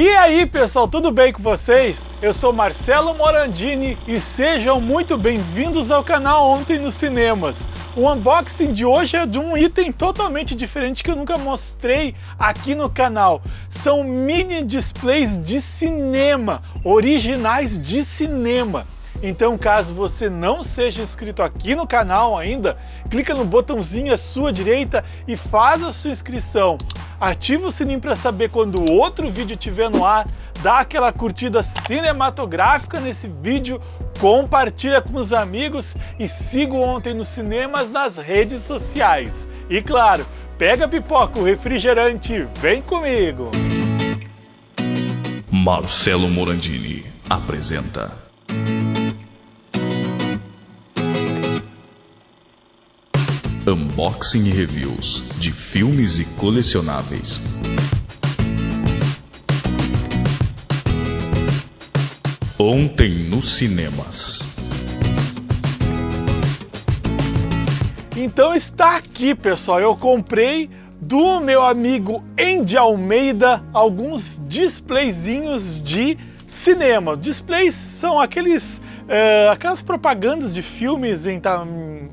E aí pessoal, tudo bem com vocês? Eu sou Marcelo Morandini e sejam muito bem-vindos ao canal Ontem nos Cinemas. O unboxing de hoje é de um item totalmente diferente que eu nunca mostrei aqui no canal. São mini displays de cinema, originais de cinema. Então, caso você não seja inscrito aqui no canal ainda, clica no botãozinho à sua direita e faz a sua inscrição ativa o sininho para saber quando outro vídeo estiver no ar, dá aquela curtida cinematográfica nesse vídeo, compartilha com os amigos e siga Ontem nos Cinemas nas redes sociais. E claro, pega pipoca, o refrigerante, vem comigo! Marcelo Morandini apresenta Unboxing e reviews de filmes e colecionáveis. Ontem nos cinemas. Então está aqui, pessoal. Eu comprei do meu amigo Andy Almeida alguns displayzinhos de cinema. Displays são aqueles aquelas propagandas de filmes em,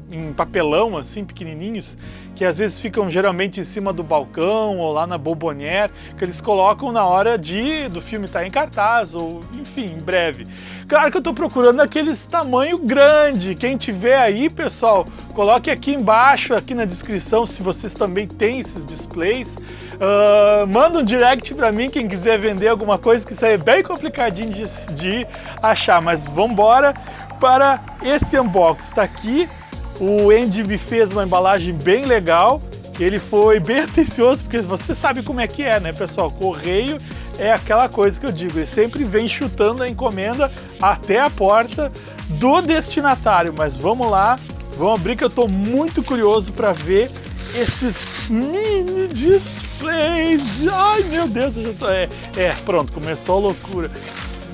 em, papelão, assim, pequenininhos, que às vezes ficam geralmente em cima do balcão ou lá na Bombonière, que eles colocam na hora de do filme estar tá em cartaz ou, enfim, em breve. Claro que eu estou procurando aqueles tamanho grande. Quem tiver aí, pessoal, coloque aqui embaixo, aqui na descrição, se vocês também têm esses displays. Uh, manda um direct para mim, quem quiser vender alguma coisa, que isso aí é bem complicadinho de, de achar. Mas vamos embora para esse unboxing. Está aqui, o Andy me fez uma embalagem bem legal. Ele foi bem atencioso, porque você sabe como é que é, né, pessoal? Correio é aquela coisa que eu digo, ele sempre vem chutando a encomenda até a porta do destinatário. Mas vamos lá, vamos abrir que eu estou muito curioso para ver esses mini displays. Ai meu Deus, eu já tô... É, é, pronto, começou a loucura.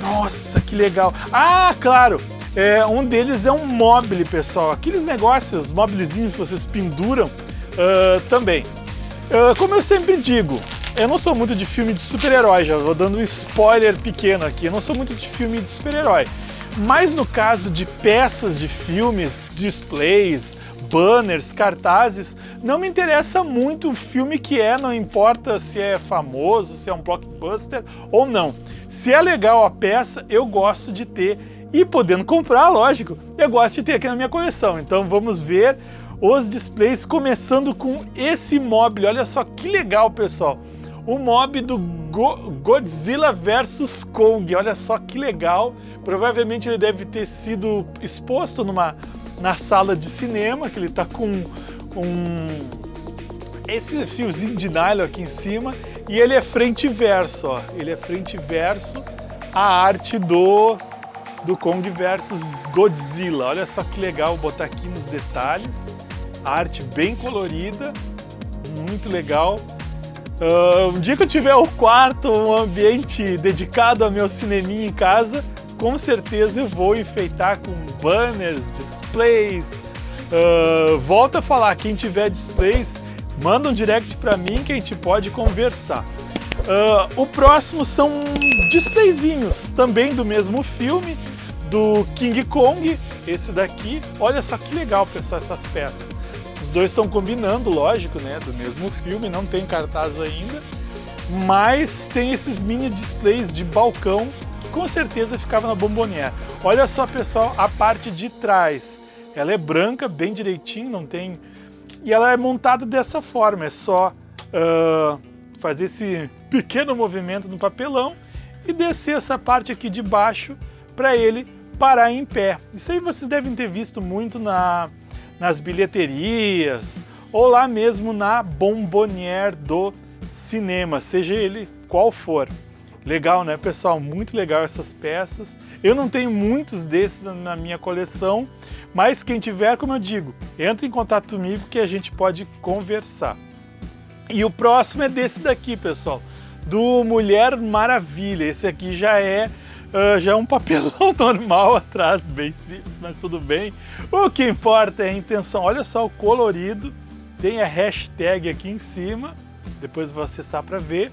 Nossa, que legal. Ah, claro, é, um deles é um mobile, pessoal. Aqueles negócios, mobilezinhos que vocês penduram uh, também. Uh, como eu sempre digo, eu não sou muito de filme de super-herói, já vou dando um spoiler pequeno aqui, eu não sou muito de filme de super-herói. Mas no caso de peças de filmes, displays, banners, cartazes, não me interessa muito o filme que é, não importa se é famoso, se é um blockbuster ou não. Se é legal a peça, eu gosto de ter e podendo comprar, lógico, eu gosto de ter aqui na minha coleção. Então vamos ver os displays começando com esse mobile. Olha só que legal, pessoal o mob do Go Godzilla vs Kong. Olha só que legal. Provavelmente ele deve ter sido exposto numa, na sala de cinema, que ele está com um, esse fiozinho de nylon aqui em cima. E ele é frente e verso, ó. Ele é frente e verso a arte do, do Kong versus Godzilla. Olha só que legal, botar aqui nos detalhes. A arte bem colorida, muito legal. Uh, um dia que eu tiver o quarto, um ambiente dedicado ao meu cineminha em casa, com certeza eu vou enfeitar com banners, displays. Uh, volta a falar, quem tiver displays, manda um direct para mim que a gente pode conversar. Uh, o próximo são displayzinhos, também do mesmo filme, do King Kong, esse daqui. Olha só que legal, pessoal, essas peças dois estão combinando, lógico, né? Do mesmo filme, não tem cartaz ainda. Mas tem esses mini displays de balcão que com certeza ficava na Bombonier. Olha só, pessoal, a parte de trás. Ela é branca, bem direitinho, não tem... E ela é montada dessa forma, é só uh, fazer esse pequeno movimento no papelão e descer essa parte aqui de baixo para ele parar em pé. Isso aí vocês devem ter visto muito na nas bilheterias ou lá mesmo na bombonière do cinema, seja ele qual for. Legal, né, pessoal? Muito legal essas peças. Eu não tenho muitos desses na minha coleção, mas quem tiver, como eu digo, entre em contato comigo que a gente pode conversar. E o próximo é desse daqui, pessoal, do Mulher Maravilha. Esse aqui já é Uh, já é um papelão normal atrás, bem simples, mas tudo bem. O que importa é a intenção. Olha só o colorido, tem a hashtag aqui em cima, depois vou acessar para ver.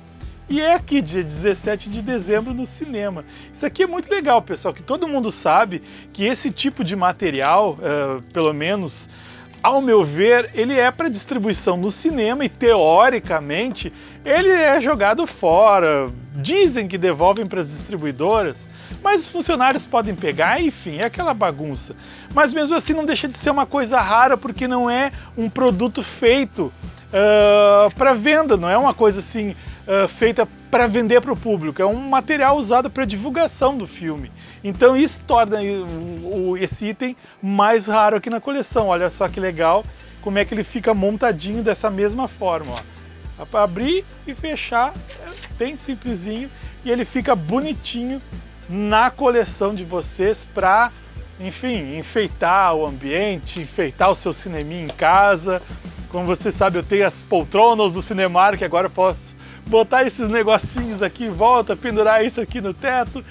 e é aqui, dia 17 de dezembro no cinema. Isso aqui é muito legal, pessoal, que todo mundo sabe que esse tipo de material, uh, pelo menos ao meu ver, ele é para distribuição no cinema e teoricamente ele é jogado fora. Dizem que devolvem para as distribuidoras, mas os funcionários podem pegar, enfim, é aquela bagunça. Mas mesmo assim não deixa de ser uma coisa rara porque não é um produto feito uh, para venda, não é uma coisa assim uh, feita para vender para o público, é um material usado para divulgação do filme. Então isso torna o, esse item mais raro aqui na coleção. Olha só que legal como é que ele fica montadinho dessa mesma forma. Ó. Para abrir e fechar, é bem simplesinho e ele fica bonitinho na coleção de vocês para, enfim, enfeitar o ambiente, enfeitar o seu cineminha em casa. Como você sabe, eu tenho as poltronas do Cinemark, agora eu posso botar esses negocinhos aqui em volta, pendurar isso aqui no teto.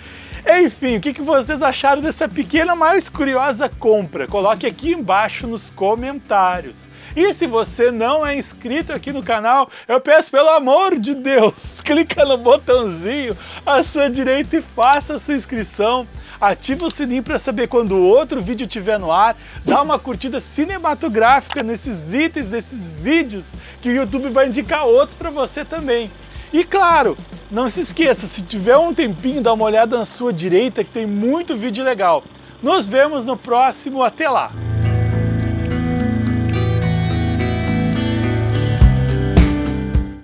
Enfim, o que, vocês acharam dessa pequena, mas curiosa compra? Coloque aqui embaixo nos comentários. E se você não é inscrito aqui no canal, eu peço pelo amor de Deus, clica no botãozinho à sua direita e faça a sua inscrição. Ativa o sininho para saber quando outro vídeo estiver no ar. Dá uma curtida cinematográfica nesses itens, nesses vídeos, que o YouTube vai indicar outros para você também. E claro, não se esqueça, se tiver um tempinho, dá uma olhada na sua direita que tem muito vídeo legal. Nos vemos no próximo, até lá!